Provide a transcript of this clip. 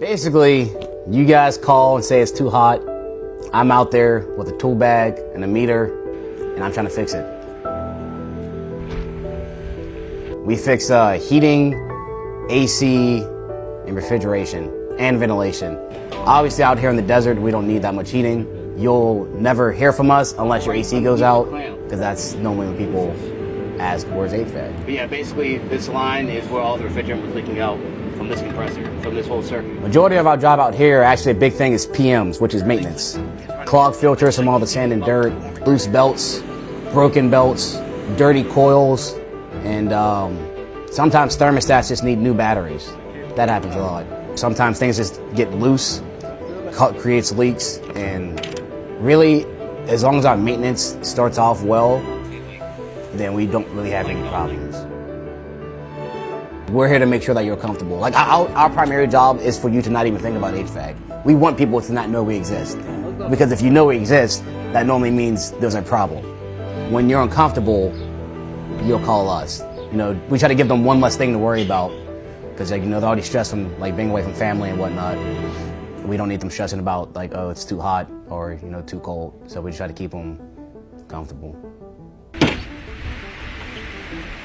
Basically, you guys call and say it's too hot. I'm out there with a tool bag and a meter, and I'm trying to fix it. We fix uh, heating, AC, and refrigeration, and ventilation. Obviously, out here in the desert, we don't need that much heating. You'll never hear from us unless your AC goes out, because that's normally when people ask, where's HVAC? But yeah, basically, this line is where all the refrigerant was leaking out from this compressor, from this whole circuit. Majority of our job out here, actually a big thing is PMs, which is maintenance. Clogged filters from all the sand and dirt, loose belts, broken belts, dirty coils, and um, sometimes thermostats just need new batteries. That happens a lot. Sometimes things just get loose, cut creates leaks, and really, as long as our maintenance starts off well, then we don't really have any problems. We're here to make sure that you're comfortable. Like our, our primary job is for you to not even think about HVAC. We want people to not know we exist. Because if you know we exist, that normally means there's a problem. When you're uncomfortable, you'll call us. You know, we try to give them one less thing to worry about. Because like, you know, they're already stressed from like being away from family and whatnot. We don't need them stressing about like, oh, it's too hot or, you know, too cold. So we try to keep them comfortable. Thank you.